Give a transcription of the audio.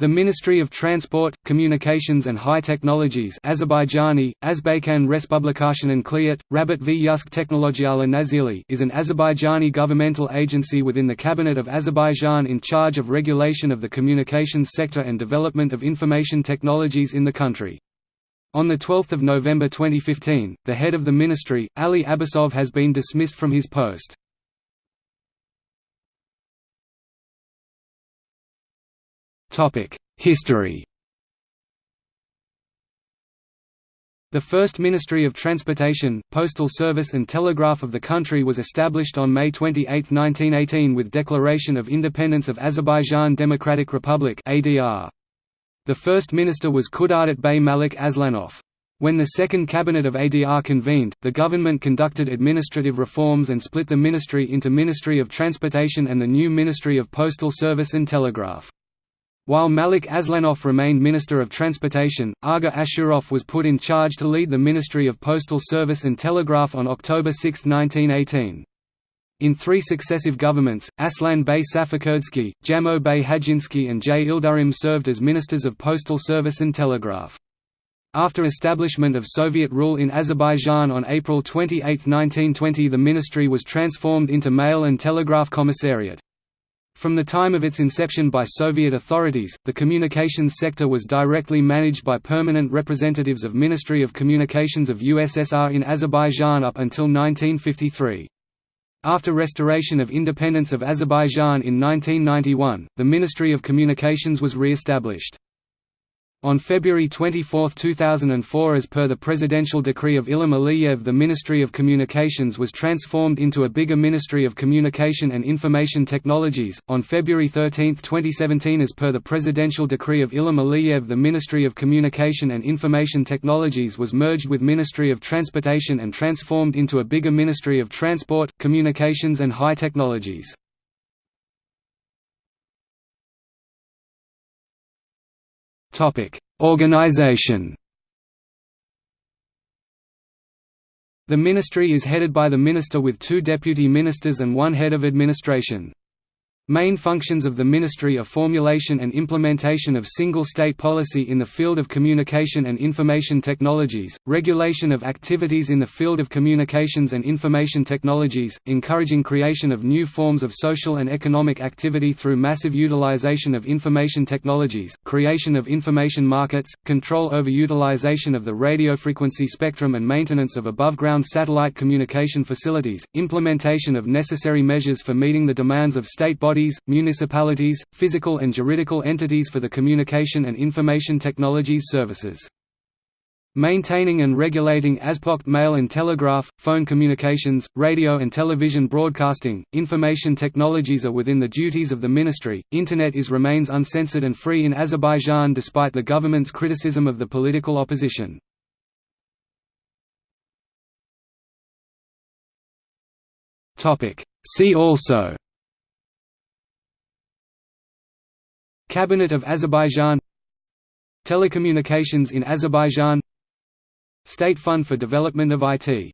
The Ministry of Transport, Communications and High Technologies Azerbaijani, Azbaykan Respublikasının Kliat, Rabat v Yusk Nazili is an Azerbaijani governmental agency within the Cabinet of Azerbaijan in charge of regulation of the communications sector and development of information technologies in the country. On 12 November 2015, the head of the ministry, Ali Abbasov has been dismissed from his post. History The first Ministry of Transportation, Postal Service and Telegraph of the country was established on May 28, 1918 with Declaration of Independence of Azerbaijan Democratic Republic. The first minister was Khudadat Bey Malik Aslanov. When the second cabinet of ADR convened, the government conducted administrative reforms and split the ministry into Ministry of Transportation and the new Ministry of Postal Service and Telegraph. While Malik Aslanov remained Minister of Transportation, Aga Ashurov was put in charge to lead the Ministry of Postal Service and Telegraph on October 6, 1918. In three successive governments, Aslan Bey Safakurdsky, Jamo Bey Hajinsky and J. Ildarim served as Ministers of Postal Service and Telegraph. After establishment of Soviet rule in Azerbaijan on April 28, 1920 the ministry was transformed into Mail and Telegraph Commissariat. From the time of its inception by Soviet authorities, the communications sector was directly managed by permanent representatives of Ministry of Communications of USSR in Azerbaijan up until 1953. After restoration of independence of Azerbaijan in 1991, the Ministry of Communications was re-established. On February 24, 2004 as per the presidential decree of Ilham Aliyev the Ministry of Communications was transformed into a bigger Ministry of Communication and Information Technologies. On February 13, 2017 as per the presidential decree of Ilham Aliyev the Ministry of Communication and Information Technologies was merged with Ministry of Transportation and transformed into a bigger Ministry of Transport, Communications and High Technologies. Organization The ministry is headed by the minister with two deputy ministers and one head of administration. Main functions of the ministry are formulation and implementation of single-state policy in the field of communication and information technologies, regulation of activities in the field of communications and information technologies, encouraging creation of new forms of social and economic activity through massive utilization of information technologies, creation of information markets, control over utilization of the radio frequency spectrum and maintenance of above-ground satellite communication facilities, implementation of necessary measures for meeting the demands of state bodies bodies, municipalities, physical and juridical entities for the communication and information technologies services. Maintaining and regulating ASPOCT mail and telegraph, phone communications, radio and television broadcasting, information technologies are within the duties of the ministry. Internet is remains uncensored and free in Azerbaijan despite the government's criticism of the political opposition. Topic: See also Cabinet of Azerbaijan Telecommunications in Azerbaijan State Fund for Development of IT